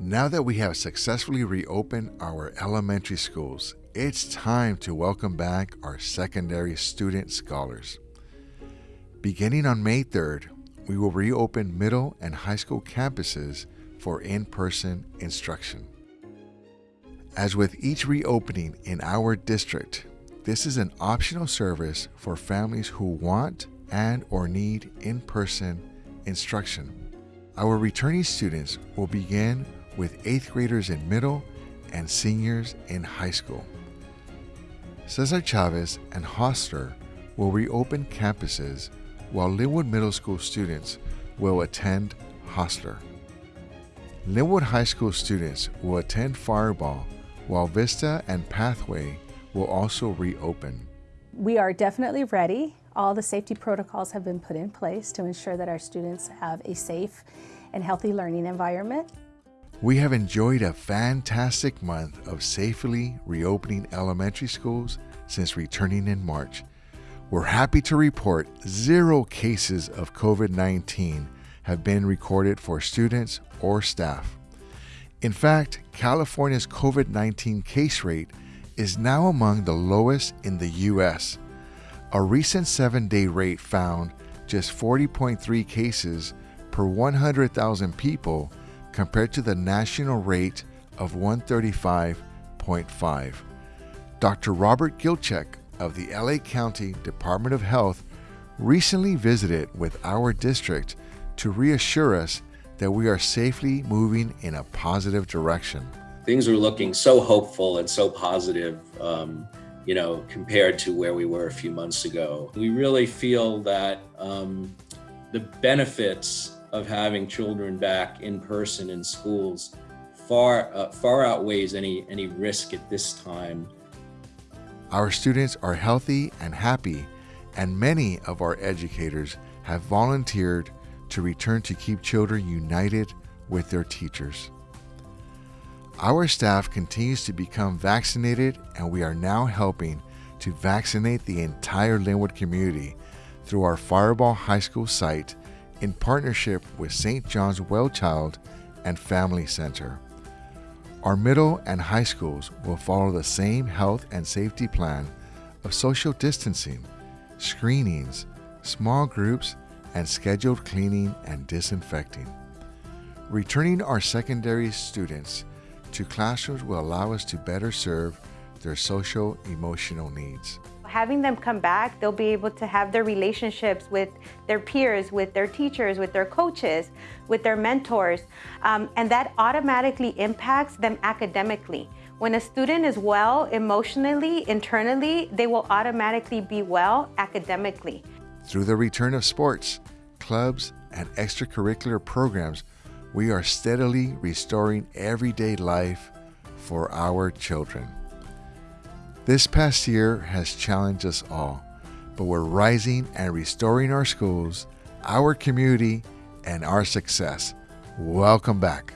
Now that we have successfully reopened our elementary schools, it's time to welcome back our secondary student scholars. Beginning on May 3rd, we will reopen middle and high school campuses for in person instruction. As with each reopening in our district, this is an optional service for families who want and or need in-person instruction. Our returning students will begin with 8th graders in middle and seniors in high school. Cesar Chavez and Hosler will reopen campuses while Lynwood Middle School students will attend Hosler. Lynwood High School students will attend Firebaugh while Vista and Pathway will also reopen. We are definitely ready. All the safety protocols have been put in place to ensure that our students have a safe and healthy learning environment. We have enjoyed a fantastic month of safely reopening elementary schools since returning in March. We're happy to report zero cases of COVID 19 have been recorded for students or staff. In fact, California's COVID 19 case rate is now among the lowest in the U.S. A recent seven day rate found just 40.3 cases per 100,000 people compared to the national rate of 135.5. Dr. Robert Gilchick of the LA County Department of Health recently visited with our district to reassure us that we are safely moving in a positive direction. Things are looking so hopeful and so positive, um, you know, compared to where we were a few months ago. We really feel that um, the benefits of having children back in person in schools far uh, far outweighs any any risk at this time. Our students are healthy and happy, and many of our educators have volunteered to return to keep children united with their teachers. Our staff continues to become vaccinated, and we are now helping to vaccinate the entire Lynwood community through our Firebaugh High School site in partnership with St. John's Well Child and Family Center. Our middle and high schools will follow the same health and safety plan of social distancing, screenings, small groups, and scheduled cleaning and disinfecting. Returning our secondary students to classrooms will allow us to better serve their social emotional needs. Having them come back, they'll be able to have their relationships with their peers, with their teachers, with their coaches, with their mentors, um, and that automatically impacts them academically. When a student is well emotionally, internally, they will automatically be well academically. Through the return of sports, clubs, and extracurricular programs, we are steadily restoring everyday life for our children. This past year has challenged us all, but we're rising and restoring our schools, our community, and our success. Welcome back.